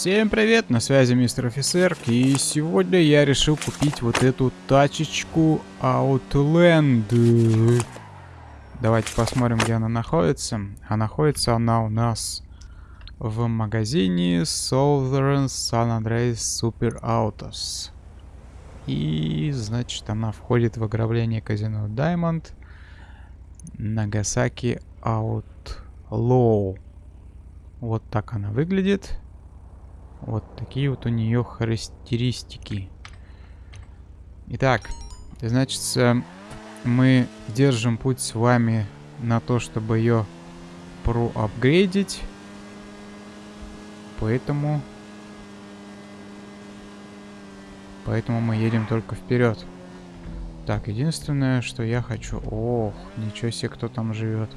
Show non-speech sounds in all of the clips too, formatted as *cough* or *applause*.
Всем привет, на связи мистер офицер, и сегодня я решил купить вот эту тачечку Outland. Давайте посмотрим, где она находится. А находится она у нас в магазине Southern San Andreas Super Autos. И, значит, она входит в ограбление казино Diamond Нагасаки Outlaw. Вот так она выглядит. Вот такие вот у нее характеристики. Итак, значит, мы держим путь с вами на то, чтобы ее проапгрейдить. Поэтому... Поэтому мы едем только вперед. Так, единственное, что я хочу... Ох, ничего себе, кто там живет.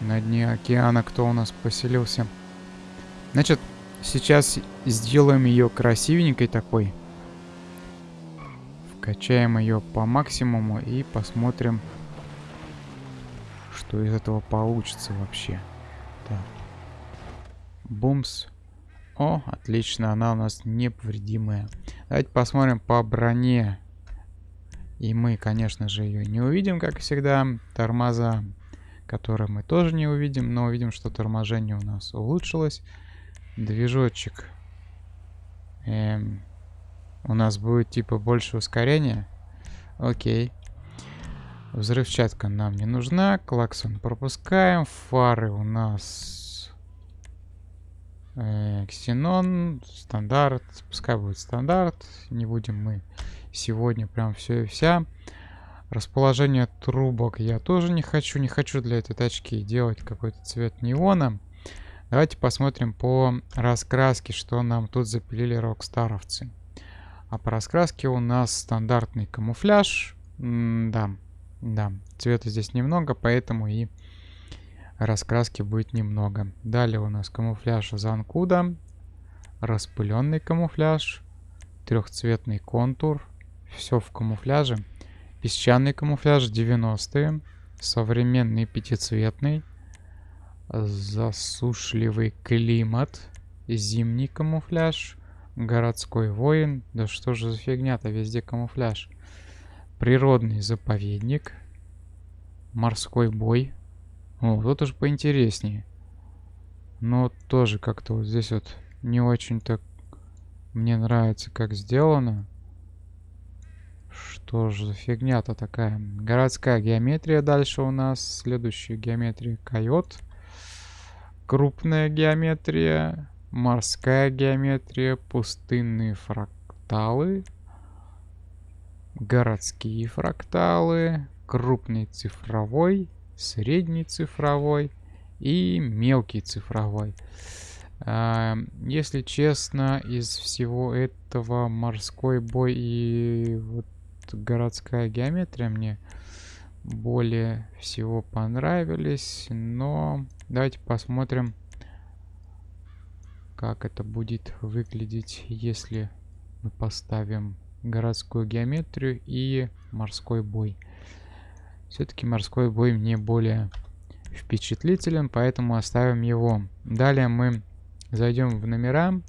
На дне океана кто у нас поселился? Значит, сейчас сделаем ее красивенькой такой. Вкачаем ее по максимуму и посмотрим, что из этого получится вообще. Так. Бумс. О, отлично, она у нас неповредимая. Давайте посмотрим по броне. И мы, конечно же, ее не увидим, как всегда. Тормоза, которые мы тоже не увидим, но увидим, что торможение у нас улучшилось. Движочек. Эм, у нас будет типа больше ускорения. Окей. Взрывчатка нам не нужна. Клаксон пропускаем. Фары у нас... Э, ксенон. Стандарт. Пускай будет стандарт. Не будем мы сегодня прям все и вся. Расположение трубок я тоже не хочу. Не хочу для этой тачки делать какой-то цвет неона. Давайте посмотрим по раскраске, что нам тут запилили рокстаровцы. А по раскраске у нас стандартный камуфляж. М да, да, цвета здесь немного, поэтому и раскраски будет немного. Далее у нас камуфляж Занкуда, распыленный камуфляж, трехцветный контур, все в камуфляже. Песчаный камуфляж 90-е, современный пятицветный, Засушливый климат. Зимний камуфляж. Городской воин. Да что же за фигня-то, везде камуфляж. Природный заповедник. Морской бой. О, тут уж поинтереснее. Но тоже как-то вот здесь вот не очень-то мне нравится, как сделано. Что же за фигня-то такая? Городская геометрия дальше у нас. Следующая геометрия койот крупная геометрия, морская геометрия, пустынные фракталы, городские фракталы, крупный цифровой, средний цифровой и мелкий цифровой. А, если честно, из всего этого морской бой и вот городская геометрия мне более всего понравились, но давайте посмотрим, как это будет выглядеть, если мы поставим городскую геометрию и морской бой. Все-таки морской бой мне более впечатлителен, поэтому оставим его. Далее мы зайдем в номера,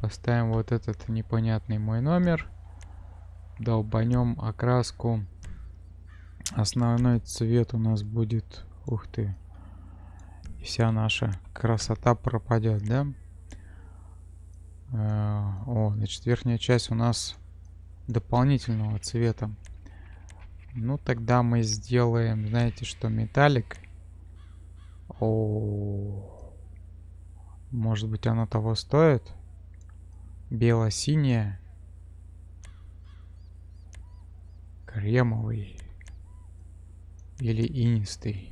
поставим вот этот непонятный мой номер, долбанем окраску Основной цвет у нас будет... Ух ты. Вся наша красота пропадет, да? Э, о, значит, верхняя часть у нас дополнительного цвета. Ну, тогда мы сделаем, знаете что, металлик. О, может быть, оно того стоит? Бело-синяя. Кремовый. Или инистый.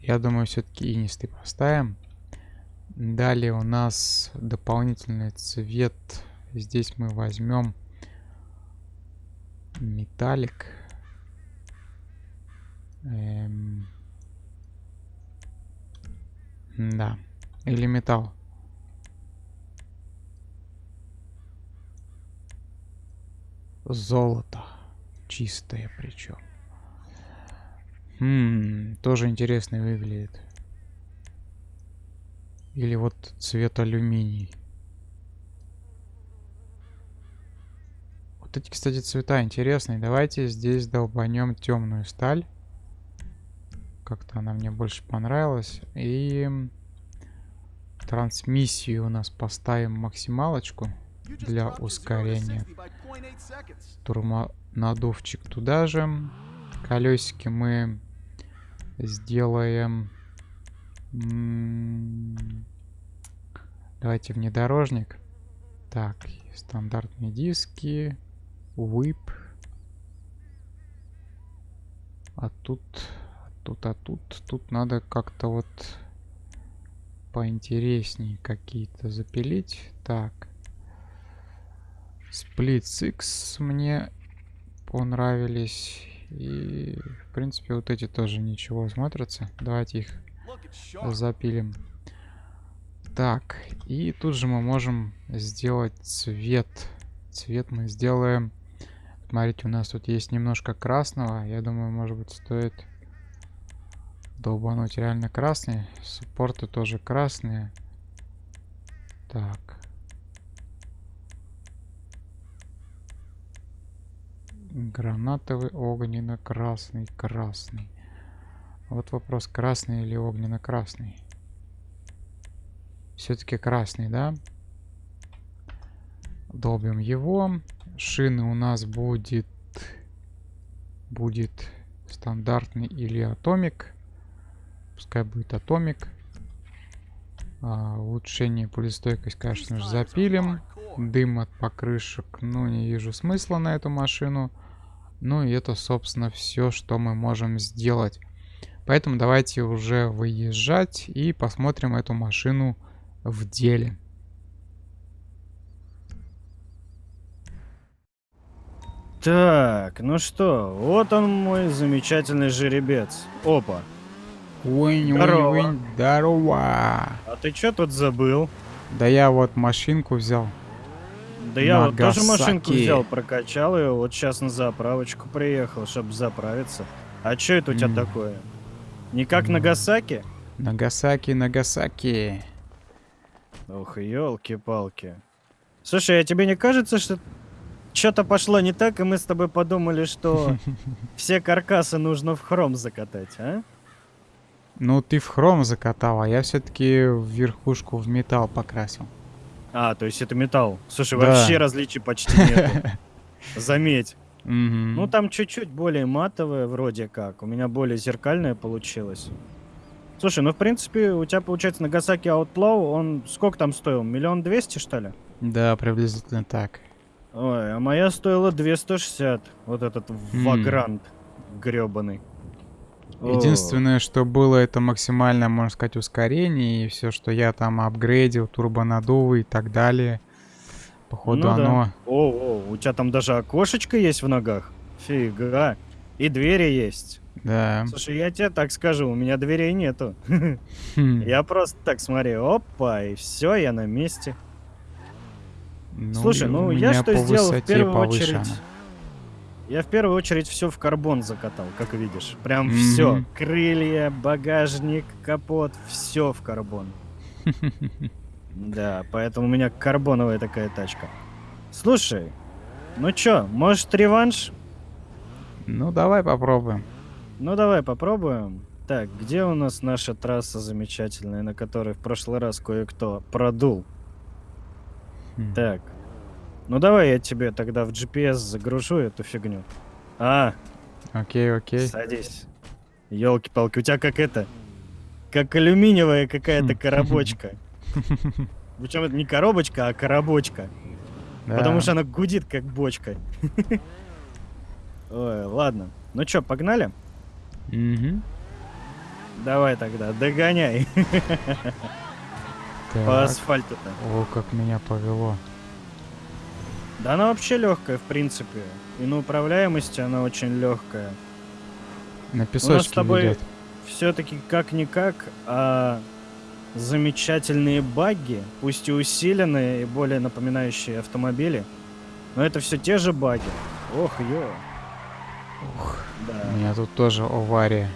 Я думаю, все-таки инистый поставим. Далее у нас дополнительный цвет. Здесь мы возьмем металлик. Эм... Да. Или металл. Золото. Чистая причем. Хм, тоже интересно выглядит. Или вот цвет алюминий. Вот эти, кстати, цвета интересные. Давайте здесь долбанем темную сталь. Как-то она мне больше понравилась. И трансмиссию у нас поставим максималочку для ускорения. Турмонадувчик туда же. Колесики мы сделаем... Давайте внедорожник. Так, стандартные диски. Whip. А тут, а тут, а тут, тут надо как-то вот поинтереснее какие-то запилить. Так. Split Six мне понравились. И, в принципе, вот эти тоже ничего смотрятся. Давайте их запилим. Так, и тут же мы можем сделать цвет. Цвет мы сделаем... Смотрите, у нас тут есть немножко красного. Я думаю, может быть, стоит долбануть реально красный. Суппорты тоже красные. Так. Гранатовый, огненно-красный, красный. Вот вопрос, красный или огненно-красный. Все-таки красный, да? Долбим его. Шины у нас будет... Будет стандартный или атомик. Пускай будет атомик. А, улучшение пулестойкость, конечно же, запилим. Дым от покрышек, ну, не вижу смысла на эту машину. Ну, и это, собственно, все, что мы можем сделать. Поэтому давайте уже выезжать и посмотрим эту машину в деле. Так, ну что, вот он мой замечательный жеребец. Опа. Уинь, здорово. уинь, уинь, здорово. А ты что тут забыл? Да я вот машинку взял. Да я вот тоже машинку взял, прокачал ее, вот сейчас на заправочку приехал, чтобы заправиться. А что это у тебя mm. такое? Не как mm. Нагасаки? Нагасаки, Нагасаки. Ох, елки-палки. Слушай, а тебе не кажется, что что-то пошло не так, и мы с тобой подумали, что *laughs* все каркасы нужно в хром закатать, а? Ну, ты в хром закатал, а я все-таки в верхушку в металл покрасил. А, то есть это металл. Слушай, да. вообще различий почти нет. *laughs* Заметь. Ну, там чуть-чуть более матовое вроде как. У меня более зеркальное получилось. Слушай, ну, в принципе, у тебя, получается, Нагасаки Outlaw, он сколько там стоил? Миллион двести, что ли? Да, приблизительно так. Ой, а моя стоила 260. Вот этот mm. Вагрант гребаный. Единственное, что было, это максимальное, можно сказать, ускорение. И все, что я там апгрейдил, турбонадувы и так далее. Походу ну, оно... Да. О, о, у тебя там даже окошечко есть в ногах. Фига. И двери есть. Да. Слушай, я тебе так скажу, у меня дверей нету. Хм. Я просто так смотрю, опа, и все, я на месте. Ну, Слушай, ну я что сделал в первую очередь... Я в первую очередь все в карбон закатал, как видишь. Прям mm-hmm. все. Крылья, багажник, капот, все в карбон. *laughs* Да, поэтому у меня карбоновая такая тачка. Слушай, ну чё, может реванш? Ну давай попробуем. Ну давай попробуем. Так, где у нас наша трасса замечательная, на которой в прошлый раз кое-кто продул? Хм. Так, ну давай я тебе тогда в GPS загружу эту фигню. А. Окей, окей. Садись. Елки-палки, у тебя как это? Как алюминиевая какая-то *laughs* коробочка. Причем это не коробочка, а коробочка. Да. Потому что она гудит как бочка. Ой, ладно. Ну чё, погнали? Угу. Давай тогда, догоняй. По асфальту-то. О, как меня повело. Да она вообще легкая, в принципе. И на управляемости она очень легкая. На песочке У нас с тобой все-таки как-никак, а замечательные багги, пусть и усиленные, и более напоминающие автомобили, но это все те же баги. Ох, ё. Ух, да. У меня тут тоже авария.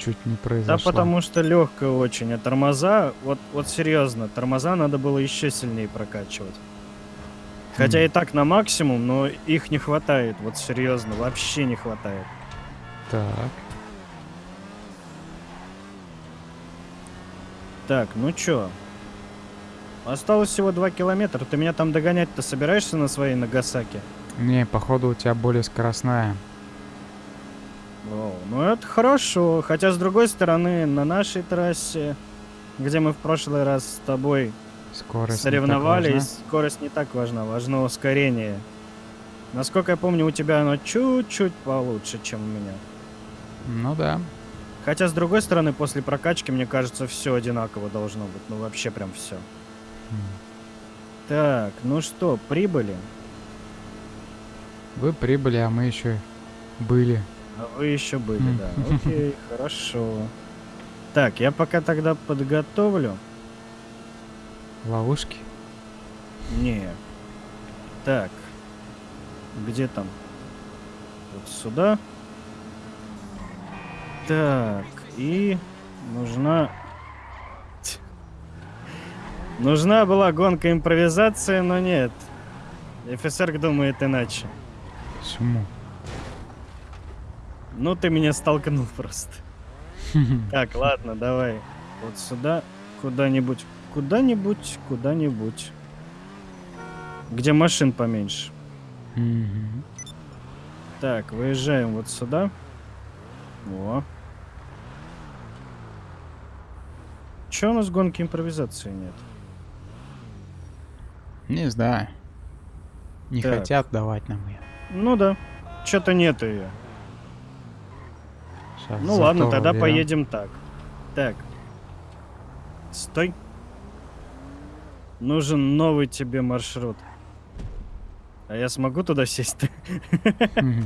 чуть не произошло. Да потому что легкая очень, а тормоза, вот, вот серьезно, тормоза надо было еще сильнее прокачивать. Хотя и так на максимум, но их не хватает, вот серьезно, вообще не хватает. Так. Так, ну чё? Осталось всего 2 километра. Ты меня там догонять-то собираешься на своей Нагасаки? Не, походу у тебя более скоростная. О, ну это хорошо. Хотя, с другой стороны, на нашей трассе, где мы в прошлый раз с тобой скорость соревновались, скорость не так важна, важно ускорение. Насколько я помню, у тебя оно чуть-чуть получше, чем у меня. Ну да. Хотя, с другой стороны, после прокачки, мне кажется, все одинаково должно быть. Ну, вообще прям все. Mm. Так, ну что, прибыли? Вы прибыли, а мы еще были. А вы еще были, mm. да. Окей, хорошо. Так, я пока тогда подготовлю. Ловушки? Не. Так. Где там? Вот сюда. Так, и нужна... *laughs* Нужна была гонка импровизация, но нет. Офицер думает иначе. Почему? Ну, ты меня столкнул *laughs* просто. Так, ладно, давай. Вот сюда, куда-нибудь, куда-нибудь, куда-нибудь. Где машин поменьше. Так, выезжаем вот сюда. О. Че у нас гонки импровизации нет? Не знаю. Не так. хотят давать нам ее. Ну да. Что-то нет ее. Сейчас ну ладно, тогда берем. поедем так. Так. Стой. Нужен новый тебе маршрут. А я смогу туда сесть-то? *laughs*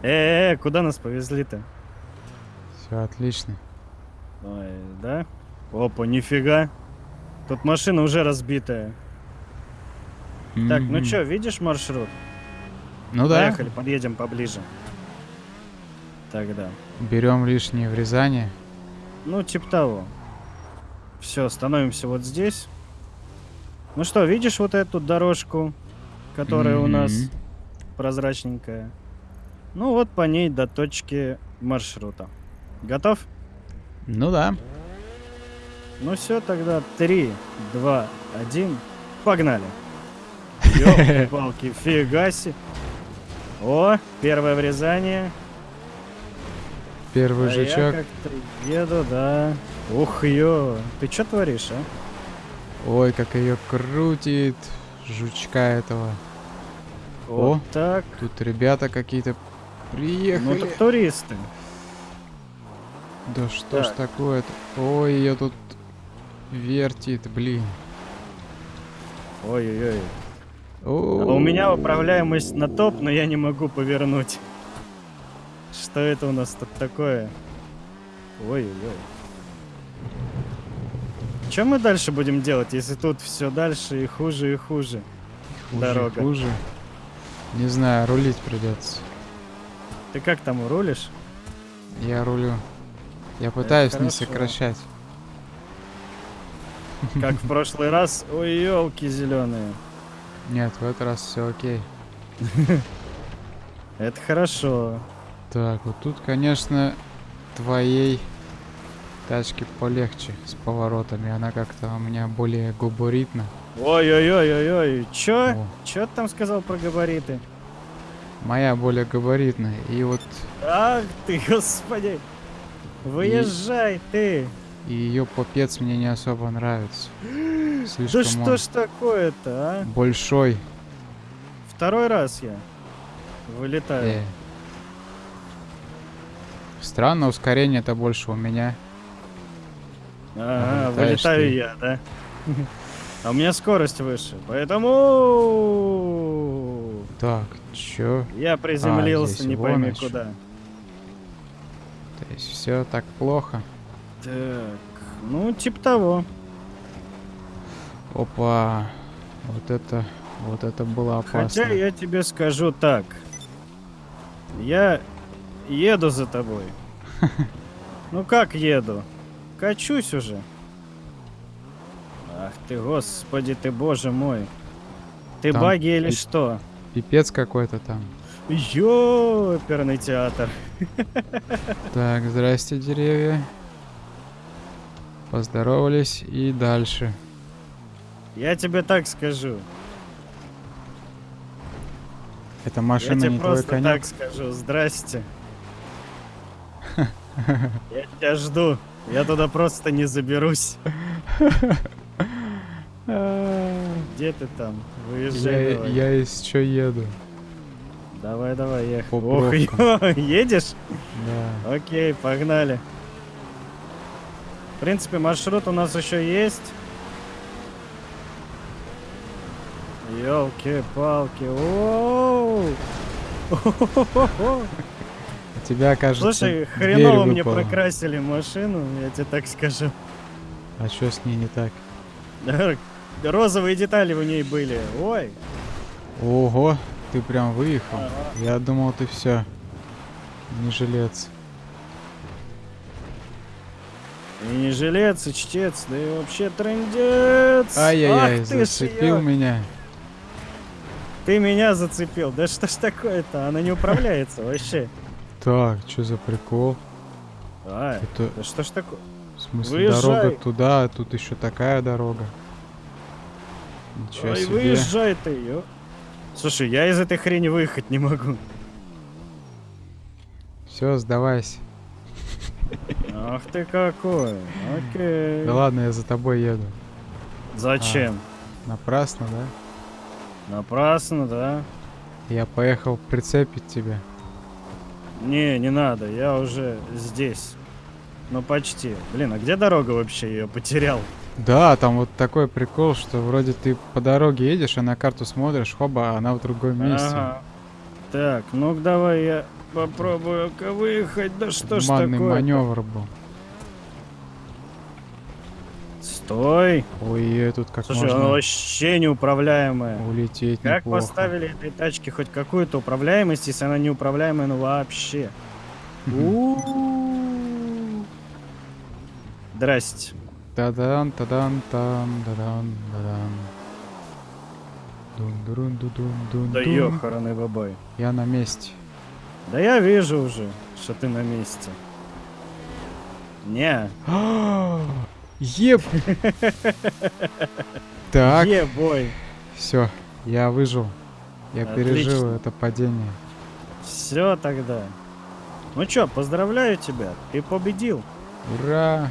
Э, куда нас повезли-то? Все отлично. Ой, да? Опа, нифига. Тут машина уже разбитая. Так, ну что, видишь маршрут? Ну да. Поехали, подъедем поближе. Тогда. Берем лишнее врезание. Ну, типа того. Все, становимся вот здесь. Ну что, видишь вот эту дорожку, которая mm-hmm. у нас прозрачненькая? Ну вот по ней до точки маршрута. Готов? Ну да. Ну все, тогда 3, 2, 1. Погнали. *laughs* палки фигаси. О, первое врезание. Первый а жучок. Я как-то еду, да. Ух, ё. Ты что творишь, а? Ой, как ее крутит. Жучка этого. Вот О, так. Тут ребята какие-то приехали. Ну, это туристы. Да что так. ж такое-то? Ой, ее тут вертит, блин. Ой-ой-ой. А у меня управляемость на топ, но я не могу повернуть. Что это у нас тут такое? Ой-ой-ой. Что мы дальше будем делать, если тут все дальше и хуже и хуже? хуже Дорога. хуже. Не знаю, рулить придется. Ты как там рулишь? Я рулю. Я пытаюсь не сокращать. Как в *laughs* прошлый раз. Ой, елки зеленые. Нет, в этот раз все окей. *laughs* Это хорошо. Так, вот тут, конечно, твоей тачки полегче с поворотами. Она как-то у меня более габаритна. Ой-ой-ой-ой-ой. Чё? О. Чё ты там сказал про габариты? Моя более габаритная. И вот... Ах ты, господи. Выезжай и... ты. И ее попец мне не особо нравится. *gasps* Слишком да что ж такое-то, а? Большой. Второй раз я вылетаю. Э. Странно, ускорение-то больше у меня. Ага, вылетаю ты. я, да? *laughs* А у меня скорость выше, поэтому... Так, чё? Я приземлился, а, не пойми ночь. куда. То есть все так плохо? Так, ну, типа того. Опа. Вот это, вот это было опасно. Хотя я тебе скажу так. Я еду за тобой. *laughs* Ну как еду? Качусь уже. Ах ты, господи ты, боже мой. Ты там баги или что? Пипец какой-то там. Ёперный театр. Так, здрасте, деревья. Поздоровались и дальше. Я тебе так скажу. Это машина Я не тебе просто твой конек? так скажу. Здрасте. Я тебя жду. Я туда просто не заберусь. *laughs* Где ты там? Выезжай я, из что еду. Давай, давай, ехай. Ох, *laughs* едешь? Да. Окей, погнали. В принципе, маршрут у нас еще есть. Елки-палки. У *laughs* тебя, кажется, Слушай, хреново мне прокрасили машину, я тебе так скажу. А что с ней не так? Розовые детали в ней были. Ой. Ого, ты прям выехал. Ага. Я думал, ты все. Не жилец. И не жилец, и чтец, да и вообще трендец. Ай-яй-яй, зацепил я. меня. Ты меня зацепил. Да что ж такое-то? Она не управляется вообще. Так, что за прикол? А, это... да что ж такое? В смысле, Выезжай. дорога туда, а тут еще такая дорога. Ничего Ой, себе. выезжай ты, ё. Слушай, я из этой хрени выехать не могу. Все, сдавайся. Ах ты какой. Окей. Да ладно, я за тобой еду. Зачем? А, напрасно, да? Напрасно, да. Я поехал прицепить тебя. Не, не надо, я уже здесь. Ну почти. Блин, а где дорога вообще? Я потерял. Да, там вот такой прикол, что вроде ты по дороге едешь, а на карту смотришь, хоба, она в другом месте. Ага. Так, ну давай я попробую-ка выехать. Да что ж такое? маневр был. Стой! Ой, тут как Слушай, можно... она вообще неуправляемая. Улететь Как неплохо. поставили этой тачке хоть какую-то управляемость, если она неуправляемая, ну вообще. Здрасте. Тадан, тадан, там, тадан, тадан. Дун, дун, дун, дун, дун. Да ёханый бабай. Я на месте. Да я вижу уже, что ты на месте. Не. *gasps* *gasps* Еб. Так. Ебой. Все, я выжил. Я Отлично. пережил это падение. Все тогда. Ну чё, поздравляю тебя, ты победил. Ура!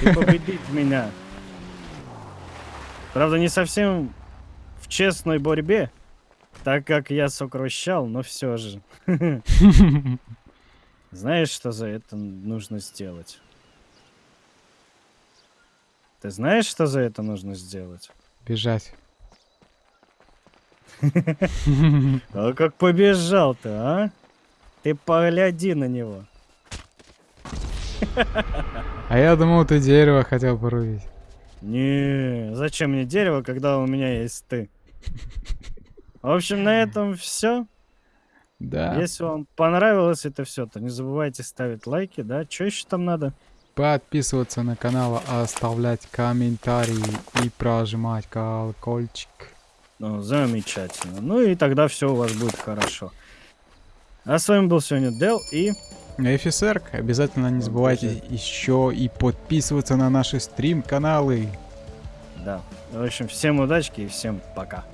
Ты победить меня. Правда, не совсем в честной борьбе, так как я сокращал, но все же. *laughs* Знаешь, что за это нужно сделать? Ты знаешь, что за это нужно сделать? Бежать. *laughs* А как побежал-то, а? Ты погляди на него. А я думал, ты дерево хотел порубить. Не, зачем мне дерево, когда у меня есть ты? В общем, на этом все. Да. Если вам понравилось это все, то не забывайте ставить лайки, да? Что еще там надо? Подписываться на канал, оставлять комментарии и прожимать колокольчик. Ну, замечательно. Ну и тогда все у вас будет хорошо. А с вами был сегодня Дел и... Эфисерк. Обязательно не забывайте еще и подписываться на наши стрим-каналы. Да. В общем, всем удачки и всем пока.